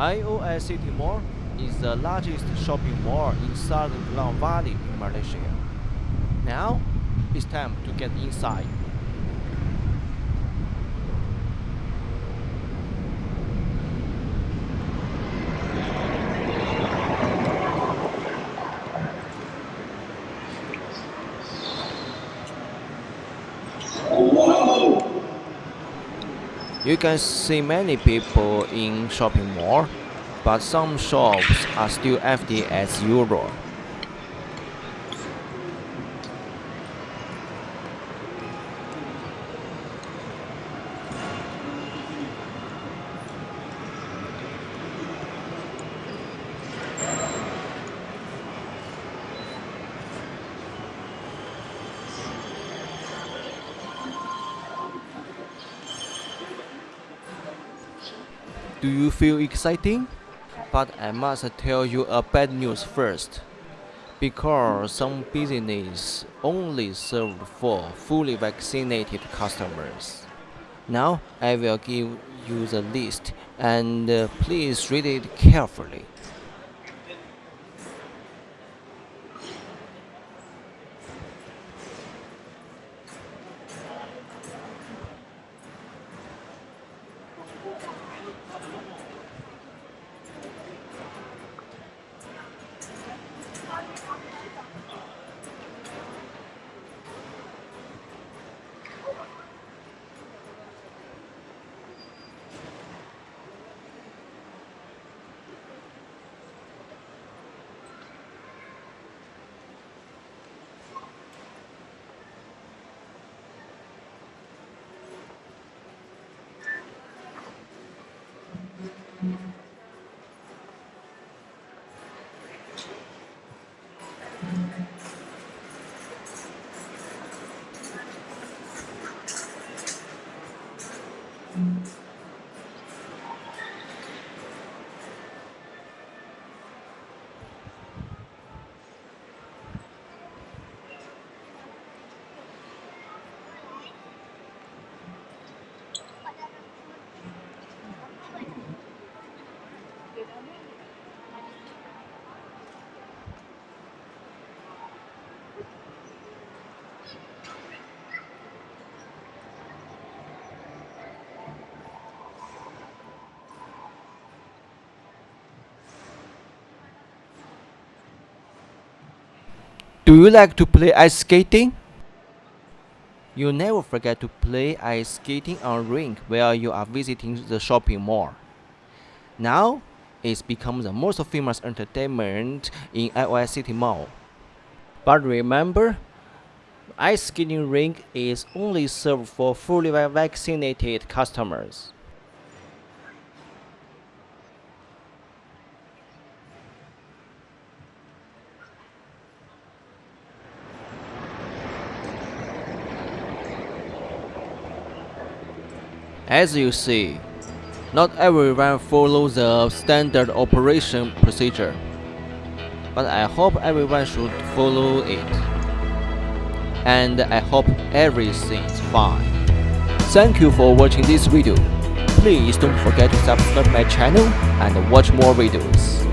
IOI City Mall is the largest shopping mall in southern Klang Valley Malaysia. Now, it's time to get inside. You can see many people in shopping mall, but some shops are still empty as usual. Do you feel exciting? But I must tell you a bad news first. Because some business only serve for fully vaccinated customers. Now I will give you the list and uh, please read it carefully. Do you like to play ice skating? You never forget to play ice skating on rink while you are visiting the shopping mall. Now, it's become the most famous entertainment in IOI City Mall. But remember, ice skating rink is only served for fully vaccinated customers. As you see, not everyone follows the standard operation procedure, but I hope everyone should follow it. And I hope everything's fine. Thank you for watching this video. Please don't forget to subscribe my channel and watch more videos.